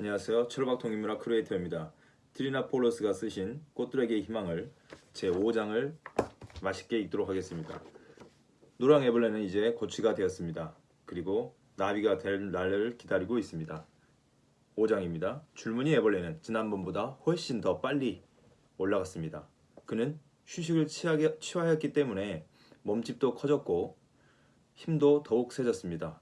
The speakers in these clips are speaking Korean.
안녕하세요. 철박통인문학 크리에이터입니다. 트리나폴로스가 쓰신 꽃들에게의 희망을 제5장을 맛있게 읽도록 하겠습니다. 노랑 애벌레는 이제 고치가 되었습니다. 그리고 나비가 될 날을 기다리고 있습니다. 5장입니다. 줄무늬 애벌레는 지난번보다 훨씬 더 빨리 올라갔습니다. 그는 휴식을 취하게, 취하였기 때문에 몸집도 커졌고 힘도 더욱 세졌습니다.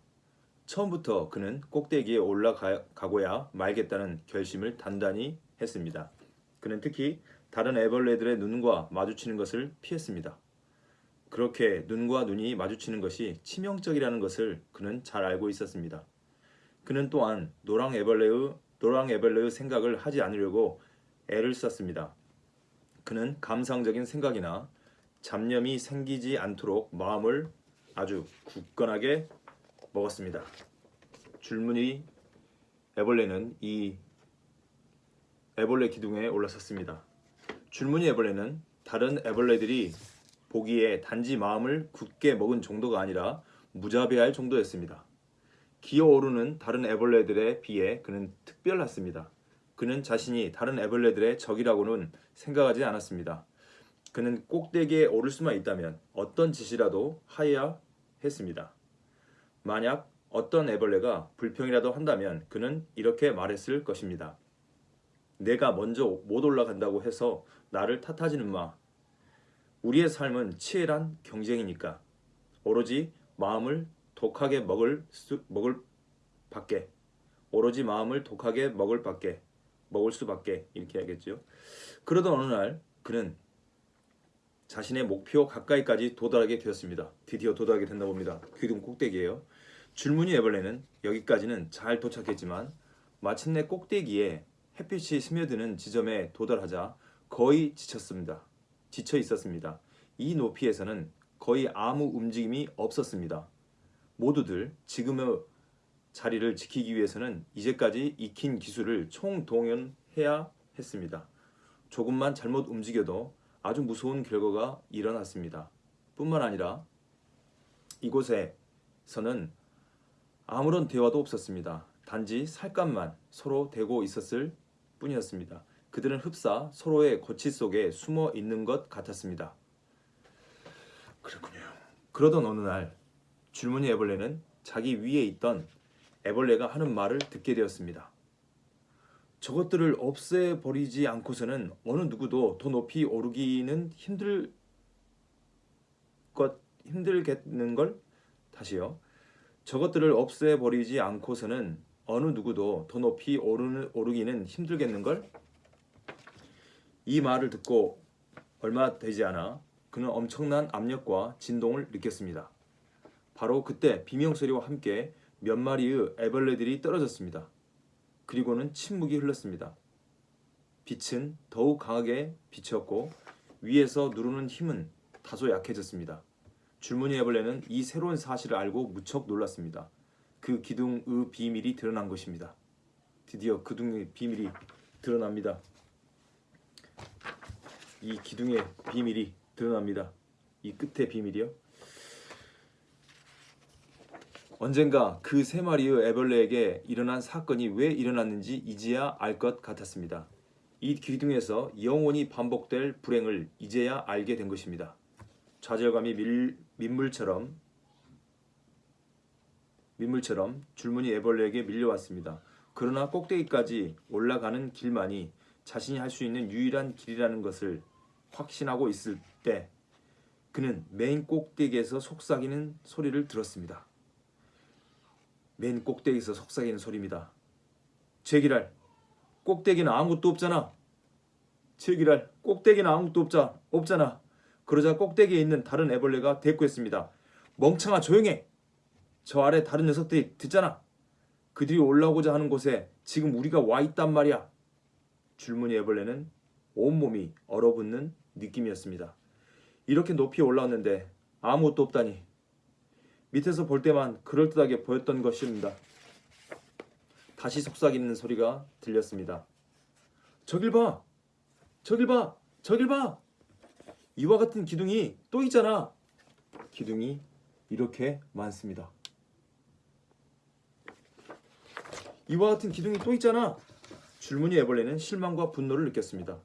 처음부터 그는 꼭대기에 올라가고야 말겠다는 결심을 단단히 했습니다. 그는 특히 다른 애벌레들의 눈과 마주치는 것을 피했습니다. 그렇게 눈과 눈이 마주치는 것이 치명적이라는 것을 그는 잘 알고 있었습니다. 그는 또한 노랑 애벌레의 노랑 애벌레의 생각을 하지 않으려고 애를 썼습니다. 그는 감상적인 생각이나 잡념이 생기지 않도록 마음을 아주 굳건하게 먹었습니다. 줄무늬 애벌레는 이 애벌레 기둥에 올라섰습니다. 줄무늬 애벌레는 다른 애벌레들이 보기에 단지 마음을 굳게 먹은 정도가 아니라 무자비할 정도였습니다. 기어오르는 다른 애벌레들에 비해 그는 특별했습니다. 그는 자신이 다른 애벌레들의 적이라고는 생각하지 않았습니다. 그는 꼭대기에 오를 수만 있다면 어떤 짓이라도 하여야 했습니다. 만약 어떤 애벌레가 불평이라도 한다면 그는 이렇게 말했을 것입니다. 내가 먼저 못 올라간다고 해서 나를 탓하지는 마. 우리의 삶은 치열한 경쟁이니까 오로지 마음을 독하게 먹을 수, 먹을 밖에 오로지 마음을 독하게 먹을 밖에 먹을 수밖에 이렇게 하겠죠. 그러던 어느 날 그는 자신의 목표 가까이까지 도달하게 되었습니다. 드디어 도달하게 된다 봅니다. 귀둥 꼭대기에요. 줄무늬 애벌레는 여기까지는 잘 도착했지만 마침내 꼭대기에 햇빛이 스며드는 지점에 도달하자 거의 지쳤습니다. 지쳐 있었습니다. 이 높이에서는 거의 아무 움직임이 없었습니다. 모두들 지금의 자리를 지키기 위해서는 이제까지 익힌 기술을 총동원해야 했습니다. 조금만 잘못 움직여도 아주 무서운 결과가 일어났습니다. 뿐만 아니라 이곳에서는 아무런 대화도 없었습니다. 단지 살갗만 서로 대고 있었을 뿐이었습니다. 그들은 흡사 서로의 거치 속에 숨어 있는 것 같았습니다. 그렇군요. 그러던 어느 날 줄무늬 애벌레는 자기 위에 있던 애벌레가 하는 말을 듣게 되었습니다. 저것들을 없애버리지 않고서는 어느 누구도 더 높이 오르기는 힘들 것 힘들겠는 걸 다시요. 저것들을 없애버리지 않고서는 어느 누구도 더 높이 오르는, 오르기는 힘들겠는 걸? 이 말을 듣고 얼마 되지 않아 그는 엄청난 압력과 진동을 느꼈습니다. 바로 그때 비명소리와 함께 몇 마리의 애벌레들이 떨어졌습니다. 그리고는 침묵이 흘렀습니다. 빛은 더욱 강하게 비쳤고 위에서 누르는 힘은 다소 약해졌습니다. 줄무늬 애벌레는 이 새로운 사실을 알고 무척 놀랐습니다. 그 기둥의 비밀이 드러난 것입니다. 드디어 기둥의 비밀이 드러납니다. 이 기둥의 비밀이 드러납니다. 이 끝의 비밀이요. 언젠가 그 세 마리의 애벌레에게 일어난 사건이 왜 일어났는지 이제야 알 것 같았습니다. 이 기둥에서 영원히 반복될 불행을 이제야 알게 된 것입니다. 좌절감이 밀, 민물처럼 민물처럼 줄무늬 애벌레에게 밀려왔습니다. 그러나 꼭대기까지 올라가는 길만이 자신이 할 수 있는 유일한 길이라는 것을 확신하고 있을 때 그는 맨 꼭대기에서 속삭이는 소리를 들었습니다. 맨 꼭대기에서 속삭이는 소리입니다. 제기랄, 꼭대기는 아무것도 없잖아. 제기랄, 꼭대기는 아무것도 없자, 없잖아. 그러자 꼭대기에 있는 다른 애벌레가 대꾸했습니다. 멍청아 조용해. 저 아래 다른 녀석들이 듣잖아. 그들이 올라오고자 하는 곳에 지금 우리가 와 있단 말이야. 줄무늬 애벌레는 온몸이 얼어붙는 느낌이었습니다. 이렇게 높이 올라왔는데 아무것도 없다니. 밑에서 볼 때만 그럴듯하게 보였던 것입니다. 다시 속삭이는 소리가 들렸습니다. 저길 봐! 저길 봐! 저길 봐! 이와 같은 기둥이 또 있잖아. 기둥이 이렇게 많습니다. 이와 같은 기둥이 또 있잖아. 줄무늬 애벌레는 실망과 분노를 느꼈습니다.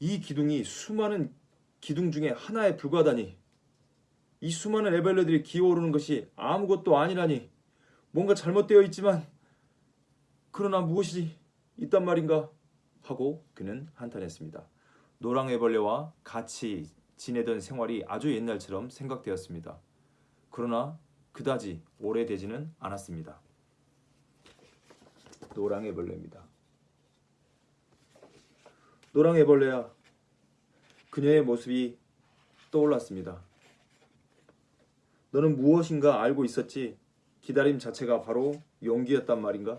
이 기둥이 수많은 기둥 중에 하나에 불과하다니. 이 수많은 애벌레들이 기어오르는 것이 아무것도 아니라니. 뭔가 잘못되어 있지만 그러나 무엇이 있단 말인가 하고 그는 한탄했습니다. 노랑 애벌레와 같이 지내던 생활이 아주 옛날처럼 생각되었습니다. 그러나 그다지 오래되지는 않았습니다. 노랑 애벌레입니다. 노랑 애벌레야. 그녀의 모습이 떠올랐습니다. 너는 무엇인가 알고 있었지? 기다림 자체가 바로 용기였단 말인가?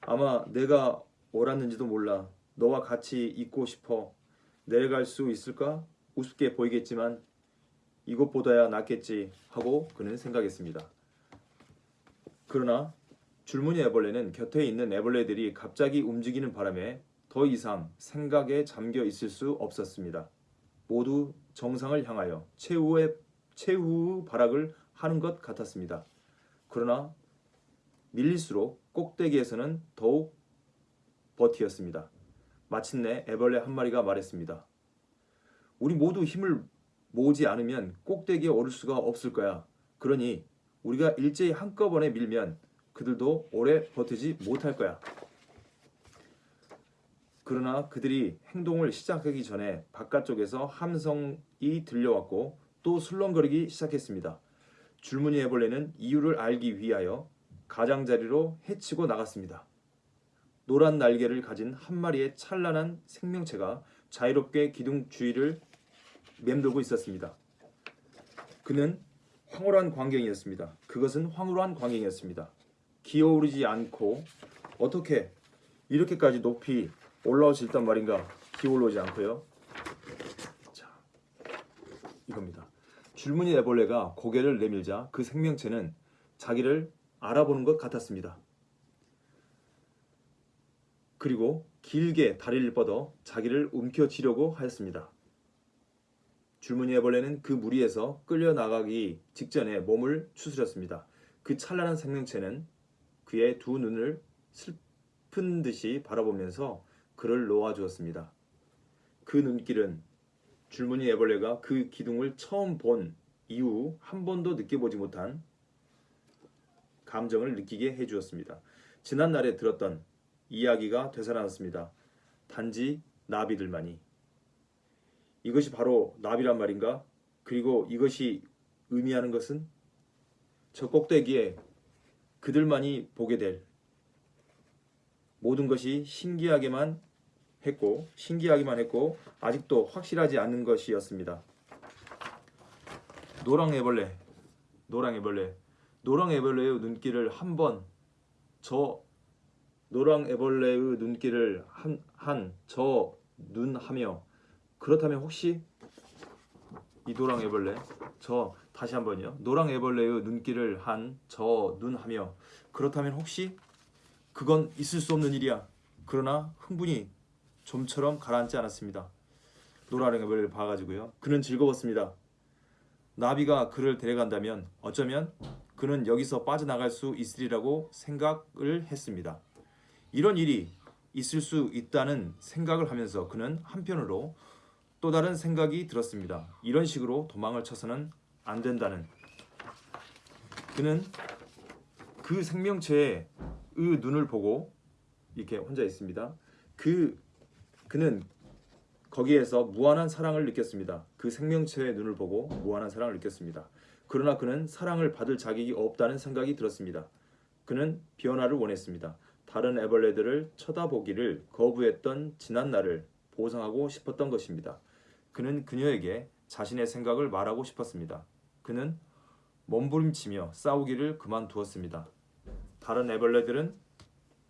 아마 내가 옳았는지도 몰라. 너와 같이 있고 싶어. 내려갈 수 있을까? 우습게 보이겠지만 이것보다야 낫겠지 하고 그는 생각했습니다. 그러나 줄무늬 애벌레는 곁에 있는 애벌레들이 갑자기 움직이는 바람에 더 이상 생각에 잠겨 있을 수 없었습니다. 모두 정상을 향하여 최후의 최후 발악을 하는 것 같았습니다. 그러나 밀릴수록 꼭대기에서는 더욱 버티었습니다. 마침내 애벌레 한 마리가 말했습니다. 우리 모두 힘을 모으지 않으면 꼭대기에 오를 수가 없을 거야. 그러니 우리가 일제히 한꺼번에 밀면 그들도 오래 버티지 못할 거야. 그러나 그들이 행동을 시작하기 전에 바깥쪽에서 함성이 들려왔고 또 술렁거리기 시작했습니다. 줄무늬 애벌레는 이유를 알기 위하여 가장자리로 헤치고 나갔습니다. 노란 날개를 가진 한 마리의 찬란한 생명체가 자유롭게 기둥 주위를 맴돌고 있었습니다. 그는 황홀한 광경이었습니다. 그것은 황홀한 광경이었습니다. 기어오르지 않고 어떻게 이렇게까지 높이 올라올 수 있단 말인가? 기어오르지 않고요. 자, 이겁니다. 줄무늬 애벌레가 고개를 내밀자 그 생명체는 자기를 알아보는 것 같았습니다. 그리고 길게 다리를 뻗어 자기를 움켜쥐려고 하였습니다. 줄무늬 애벌레는 그 무리에서 끌려 나가기 직전에 몸을 추스렸습니다. 그 찬란한 생명체는 그의 두 눈을 슬픈 듯이 바라보면서 그를 놓아주었습니다. 그 눈길은 줄무늬 애벌레가 그 기둥을 처음 본 이후 한 번도 느껴보지 못한 감정을 느끼게 해주었습니다. 지난날에 들었던 이야기가 되살아났습니다. 단지 나비들만이. 이것이 바로 나비란 말인가? 그리고 이것이 의미하는 것은 저 꼭대기에 그들만이 보게 될 모든 것이 신기하게만 했고 신기하기만 했고 아직도 확실하지 않는 것이었습니다. 노랑 애벌레, 노랑 애벌레, 노랑 애벌레의 눈길을 한 번 저 노랑 애벌레의 눈길을 한저 눈하며 그렇다면 혹시 이 노랑 애벌레 저 다시 한번요. 노랑 애벌레의 눈길을 한 저 눈하며 그렇다면 혹시 그건 있을 수 없는 일이야. 그러나 흥분이 좀처럼 가라앉지 않았습니다 애벌레를 봐가지고요 그는 즐거웠습니다 나비가 그를 데려간다면 어쩌면 그는 여기서 빠져나갈 수 있으리라고 생각을 했습니다 이런 일이 있을 수 있다는 생각을 하면서 그는 한편으로 또 다른 생각이 들었습니다. 이런 식으로 도망을 쳐서는 안 된다는. 그는 그 생명체의 눈을 보고 이렇게 혼자 있습니다. 그 그는 거기에서 무한한 사랑을 느꼈습니다. 그 생명체의 눈을 보고 무한한 사랑을 느꼈습니다. 그러나 그는 사랑을 받을 자격이 없다는 생각이 들었습니다. 그는 변화를 원했습니다. 다른 애벌레들을 쳐다보기를 거부했던 지난 날을 보상하고 싶었던 것입니다. 그는 그녀에게 자신의 생각을 말하고 싶었습니다. 그는 몸부림치며 싸우기를 그만두었습니다. 다른 애벌레들은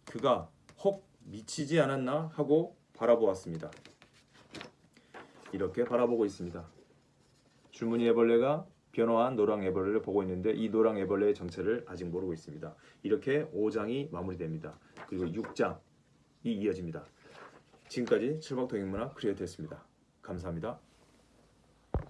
그가 혹 미치지 않았나 하고 바라보았습니다. 이렇게 바라보고 있습니다. 줄무늬 애벌레가 변화한 노랑 애벌레를 보고 있는데 이 노랑 애벌레의 정체를 아직 모르고 있습니다. 이렇게 5장이 마무리됩니다. 그리고 6장이 이어집니다. 지금까지 칠박동인문화 크리에이터였습니다. 감사합니다.